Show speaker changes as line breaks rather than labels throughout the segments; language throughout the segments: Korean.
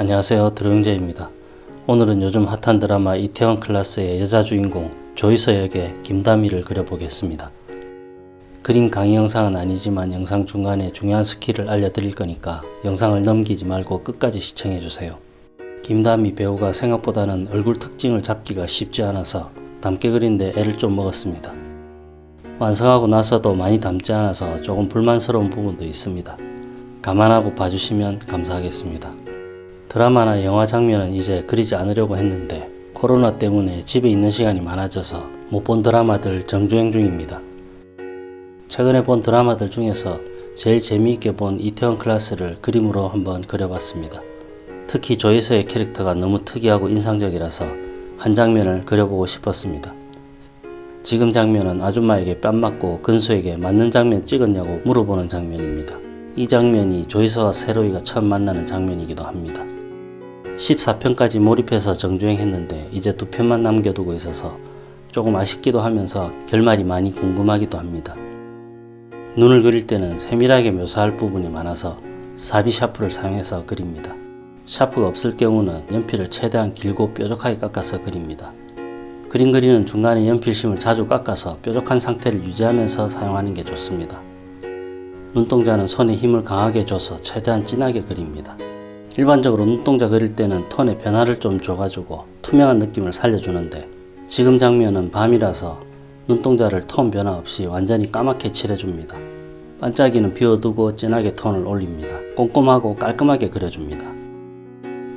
안녕하세요 드로영재입니다. 오늘은 요즘 핫한 드라마 이태원 클라스의 여자 주인공 조이서 역의 김다미를 그려보겠습니다. 그림 강의 영상은 아니지만 영상 중간에 중요한 스킬을 알려드릴 거니까 영상을 넘기지 말고 끝까지 시청해주세요. 김다미 배우가 생각보다는 얼굴 특징을 잡기가 쉽지 않아서 닮게 그린데 애를 좀 먹었습니다. 완성하고 나서도 많이 닮지 않아서 조금 불만스러운 부분도 있습니다. 감안하고 봐주시면 감사하겠습니다. 드라마나 영화 장면은 이제 그리지 않으려고 했는데 코로나 때문에 집에 있는 시간이 많아져서 못 본 드라마들 정주행 중입니다. 최근에 본 드라마들 중에서 제일 재미있게 본 이태원 클라스를 그림으로 한번 그려봤습니다. 특히 조이서의 캐릭터가 너무 특이하고 인상적이라서 한 장면을 그려보고 싶었습니다. 지금 장면은 아줌마에게 뺨 맞고 근수에게 맞는 장면 찍었냐고 물어보는 장면입니다. 이 장면이 조이서와 세로이가 처음 만나는 장면이기도 합니다. 14편까지 몰입해서 정주행했는데 이제 두 편만 남겨두고 있어서 조금 아쉽기도 하면서 결말이 많이 궁금하기도 합니다. 눈을 그릴 때는 세밀하게 묘사할 부분이 많아서 사비 샤프를 사용해서 그립니다. 샤프가 없을 경우는 연필을 최대한 길고 뾰족하게 깎아서 그립니다. 그림 그리는 중간에 연필심을 자주 깎아서 뾰족한 상태를 유지하면서 사용하는 게 좋습니다. 눈동자는 손에 힘을 강하게 줘서 최대한 진하게 그립니다. 일반적으로 눈동자 그릴 때는 톤의 변화를 좀 줘가지고 투명한 느낌을 살려주는데 지금 장면은 밤이라서 눈동자를 톤 변화 없이 완전히 까맣게 칠해줍니다. 반짝이는 비워두고 진하게 톤을 올립니다. 꼼꼼하고 깔끔하게 그려줍니다.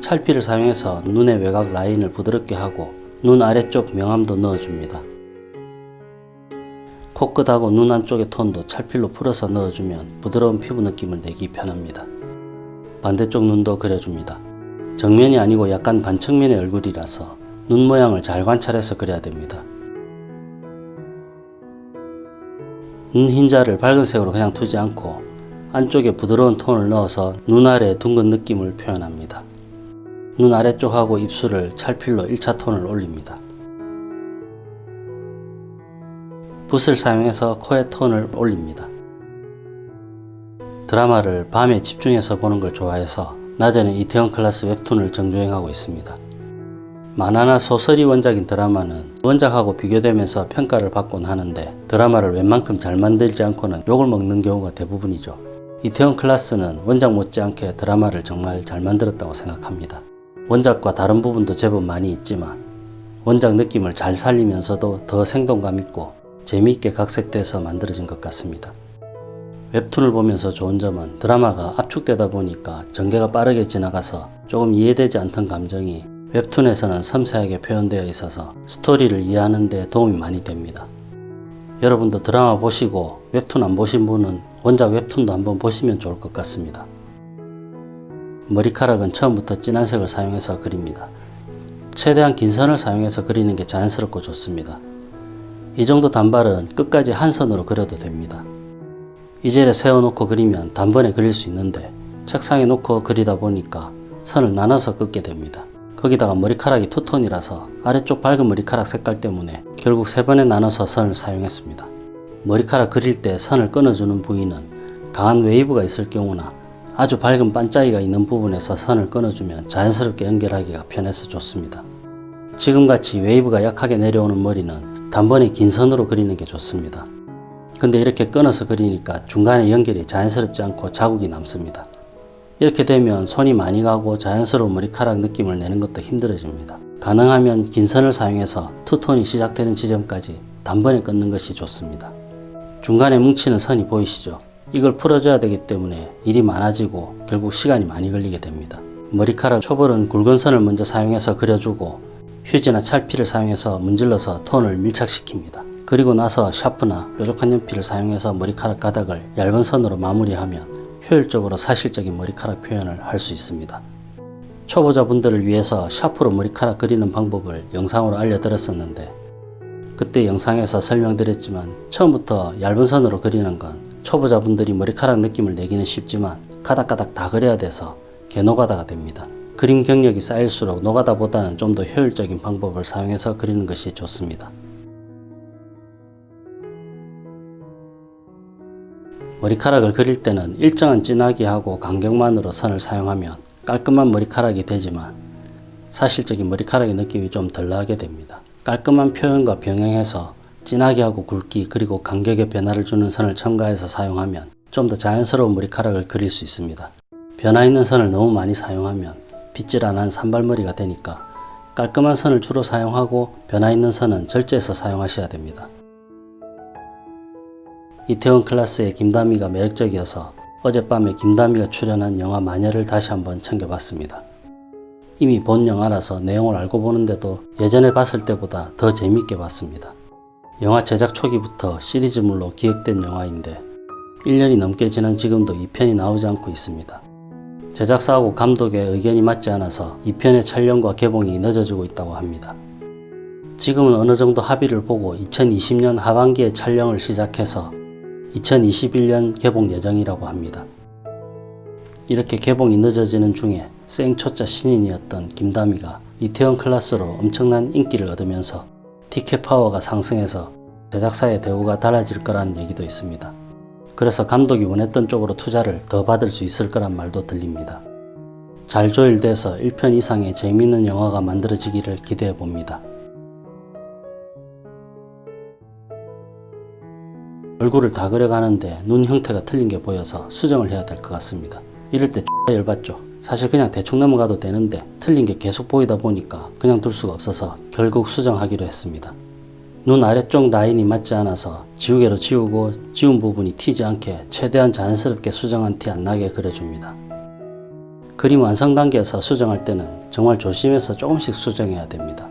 찰피를 사용해서 눈의 외곽 라인을 부드럽게 하고 눈 아래쪽 명암도 넣어줍니다. 코끝하고 눈 안쪽의 톤도 찰필로 풀어서 넣어주면 부드러운 피부 느낌을 내기 편합니다. 반대쪽 눈도 그려줍니다. 정면이 아니고 약간 반측면의 얼굴이라서 눈 모양을 잘 관찰해서 그려야 됩니다. 눈 흰자를 밝은 색으로 그냥 두지 않고 안쪽에 부드러운 톤을 넣어서 눈 아래 둥근 느낌을 표현합니다. 눈 아래쪽하고 입술을 찰필로 1차 톤을 올립니다. 붓을 사용해서 코의 톤을 올립니다. 드라마를 밤에 집중해서 보는 걸 좋아해서 낮에는 이태원 클래스 웹툰을 정주행하고 있습니다. 만화나 소설이 원작인 드라마는 원작하고 비교되면서 평가를 받곤 하는데 드라마를 웬만큼 잘 만들지 않고는 욕을 먹는 경우가 대부분이죠. 이태원 클래스는 원작 못지않게 드라마를 정말 잘 만들었다고 생각합니다. 원작과 다른 부분도 제법 많이 있지만 원작 느낌을 잘 살리면서도 더 생동감 있고 재미있게 각색돼서 만들어진 것 같습니다. 웹툰을 보면서 좋은 점은 드라마가 압축되다 보니까 전개가 빠르게 지나가서 조금 이해되지 않던 감정이 웹툰에서는 섬세하게 표현되어 있어서 스토리를 이해하는 데 도움이 많이 됩니다. 여러분도 드라마 보시고 웹툰 안 보신 분은 원작 웹툰도 한번 보시면 좋을 것 같습니다. 머리카락은 처음부터 진한 색을 사용해서 그립니다. 최대한 긴 선을 사용해서 그리는 게 자연스럽고 좋습니다. 이 정도 단발은 끝까지 한 선으로 그려도 됩니다. 이젤에 세워놓고 그리면 단번에 그릴 수 있는데 책상에 놓고 그리다 보니까 선을 나눠서 긋게 됩니다. 거기다가 머리카락이 투톤이라서 아래쪽 밝은 머리카락 색깔 때문에 결국 세 번에 나눠서 선을 사용했습니다. 머리카락 그릴 때 선을 끊어주는 부위는 강한 웨이브가 있을 경우나 아주 밝은 반짝이가 있는 부분에서 선을 끊어주면 자연스럽게 연결하기가 편해서 좋습니다. 지금같이 웨이브가 약하게 내려오는 머리는 단번에 긴 선으로 그리는 게 좋습니다. 근데 이렇게 끊어서 그리니까 중간에 연결이 자연스럽지 않고 자국이 남습니다. 이렇게 되면 손이 많이 가고 자연스러운 머리카락 느낌을 내는 것도 힘들어집니다. 가능하면 긴 선을 사용해서 투톤이 시작되는 지점까지 단번에 긋는 것이 좋습니다. 중간에 뭉치는 선이 보이시죠? 이걸 풀어줘야 되기 때문에 일이 많아지고 결국 시간이 많이 걸리게 됩니다. 머리카락 초벌은 굵은 선을 먼저 사용해서 그려주고 휴지나 찰피를 사용해서 문질러서 톤을 밀착시킵니다. 그리고 나서 샤프나 뾰족한 연필을 사용해서 머리카락 가닥을 얇은 선으로 마무리하면 효율적으로 사실적인 머리카락 표현을 할 수 있습니다. 초보자분들을 위해서 샤프로 머리카락 그리는 방법을 영상으로 알려드렸었는데 그때 영상에서 설명드렸지만 처음부터 얇은 선으로 그리는 건 초보자분들이 머리카락 느낌을 내기는 쉽지만 가닥가닥 다 그려야 돼서 개노가다가 됩니다. 그림 경력이 쌓일수록 노가다보다는 좀 더 효율적인 방법을 사용해서 그리는 것이 좋습니다. 머리카락을 그릴 때는 일정한 진하게 하고 간격만으로 선을 사용하면 깔끔한 머리카락이 되지만 사실적인 머리카락의 느낌이 좀 덜 나게 됩니다. 깔끔한 표현과 병행해서 진하게 하고 굵기 그리고 간격의 변화를 주는 선을 첨가해서 사용하면 좀 더 자연스러운 머리카락을 그릴 수 있습니다. 변화 있는 선을 너무 많이 사용하면 빗질 안한 산발머리가 되니까 깔끔한 선을 주로 사용하고 변화 있는 선은 절제해서 사용하셔야 됩니다. 이태원 클라스의 김다미가 매력적이어서 어젯밤에 김다미가 출연한 영화 마녀를 다시 한번 챙겨봤습니다. 이미 본 영화라서 내용을 알고 보는데도 예전에 봤을 때보다 더 재밌게 봤습니다. 영화 제작 초기부터 시리즈물로 기획된 영화인데 1년이 넘게 지난 지금도 2편이 나오지 않고 있습니다. 제작사하고 감독의 의견이 맞지 않아서 2편의 촬영과 개봉이 늦어지고 있다고 합니다. 지금은 어느 정도 합의를 보고 2020년 하반기에 촬영을 시작해서 2021년 개봉 예정이라고 합니다. 이렇게 개봉이 늦어지는 중에 생초짜 신인이었던 김다미가 이태원 클라스로 엄청난 인기를 얻으면서 티켓 파워가 상승해서 제작사의 대우가 달라질 거라는 얘기도 있습니다. 그래서 감독이 원했던 쪽으로 투자를 더 받을 수 있을 거란 말도 들립니다. 잘 조율돼서 1편 이상의 재미있는 영화가 만들어지기를 기대해 봅니다. 얼굴을 다 그려가는데 눈 형태가 틀린 게 보여서 수정을 해야 될 것 같습니다. 이럴 때 X가 열받죠. 사실 그냥 대충 넘어가도 되는데 틀린 게 계속 보이다 보니까 그냥 둘 수가 없어서 결국 수정하기로 했습니다. 눈 아래쪽 라인이 맞지 않아서 지우개로 지우고 지운 부분이 튀지 않게 최대한 자연스럽게 수정한 티 안 나게 그려줍니다. 그림 완성 단계에서 수정할 때는 정말 조심해서 조금씩 수정해야 됩니다.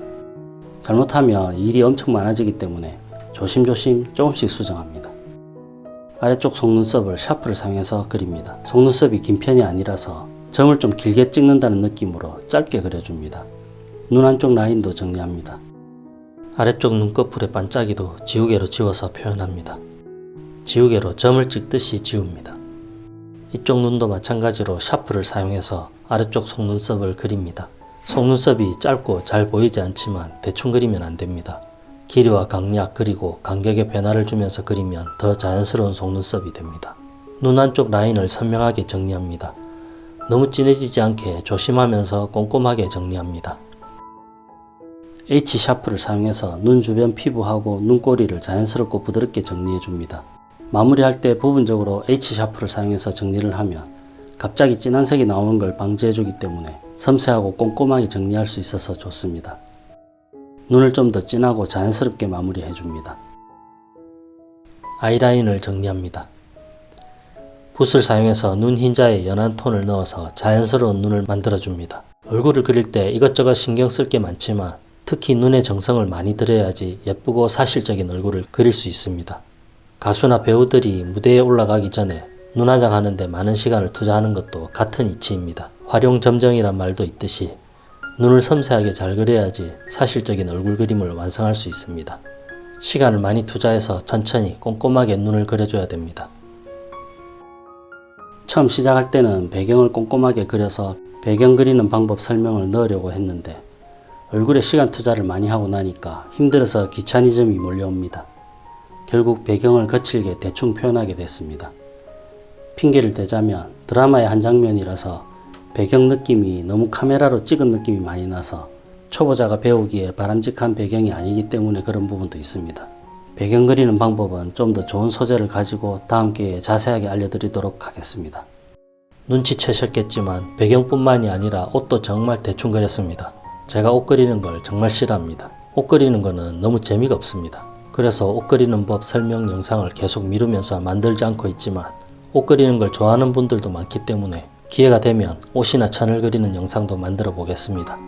잘못하면 일이 엄청 많아지기 때문에 조심조심 조금씩 수정합니다. 아래쪽 속눈썹을 샤프를 사용해서 그립니다. 속눈썹이 긴 편이 아니라서 점을 좀 길게 찍는다는 느낌으로 짧게 그려줍니다. 눈 안쪽 라인도 정리합니다. 아래쪽 눈꺼풀의 반짝이도 지우개로 지워서 표현합니다. 지우개로 점을 찍듯이 지웁니다. 이쪽 눈도 마찬가지로 샤프를 사용해서 아래쪽 속눈썹을 그립니다. 속눈썹이 짧고 잘 보이지 않지만 대충 그리면 안됩니다. 길이와 강약 그리고 간격의 변화를 주면서 그리면 더 자연스러운 속눈썹이 됩니다. 눈 안쪽 라인을 선명하게 정리합니다. 너무 진해지지 않게 조심하면서 꼼꼼하게 정리합니다. H 샤프를 사용해서 눈 주변 피부하고 눈꼬리를 자연스럽고 부드럽게 정리해 줍니다. 마무리할 때 부분적으로 H 샤프를 사용해서 정리를 하면 갑자기 진한 색이 나오는 걸 방지해 주기 때문에 섬세하고 꼼꼼하게 정리할 수 있어서 좋습니다. 눈을 좀 더 진하고 자연스럽게 마무리해 줍니다. 아이라인을 정리합니다. 붓을 사용해서 눈 흰자에 연한 톤을 넣어서 자연스러운 눈을 만들어 줍니다. 얼굴을 그릴 때 이것저것 신경 쓸 게 많지만 특히 눈에 정성을 많이 들여야지 예쁘고 사실적인 얼굴을 그릴 수 있습니다. 가수나 배우들이 무대에 올라가기 전에 눈화장 하는데 많은 시간을 투자하는 것도 같은 이치입니다. 활용점정이란 말도 있듯이 눈을 섬세하게 잘 그려야지 사실적인 얼굴 그림을 완성할 수 있습니다. 시간을 많이 투자해서 천천히 꼼꼼하게 눈을 그려줘야 됩니다. 처음 시작할 때는 배경을 꼼꼼하게 그려서 배경 그리는 방법 설명을 넣으려고 했는데 얼굴에 시간 투자를 많이 하고 나니까 힘들어서 귀차니즘이 몰려옵니다. 결국 배경을 거칠게 대충 표현하게 됐습니다. 핑계를 대자면 드라마의 한 장면이라서 배경 느낌이 너무 카메라로 찍은 느낌이 많이 나서 초보자가 배우기에 바람직한 배경이 아니기 때문에 그런 부분도 있습니다. 배경 그리는 방법은 좀 더 좋은 소재를 가지고 다음 기회에 자세하게 알려드리도록 하겠습니다. 눈치채셨겠지만 배경뿐만이 아니라 옷도 정말 대충 그렸습니다. 제가 옷 그리는 걸 정말 싫어합니다. 옷 그리는 거는 너무 재미가 없습니다. 그래서 옷 그리는 법 설명 영상을 계속 미루면서 만들지 않고 있지만 옷 그리는 걸 좋아하는 분들도 많기 때문에 기회가 되면 옷이나 천을 그리는 영상도 만들어 보겠습니다.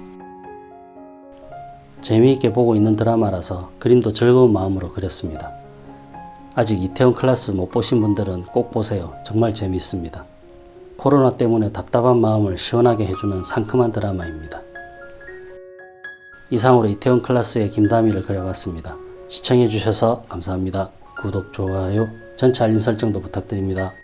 재미있게 보고 있는 드라마라서 그림도 즐거운 마음으로 그렸습니다. 아직 이태원 클라스 못 보신 분들은 꼭 보세요. 정말 재미있습니다. 코로나 때문에 답답한 마음을 시원하게 해주는 상큼한 드라마입니다. 이상으로 이태원 클라스의 김다미를 그려봤습니다. 시청해주셔서 감사합니다. 구독, 좋아요, 전체 알림 설정도 부탁드립니다.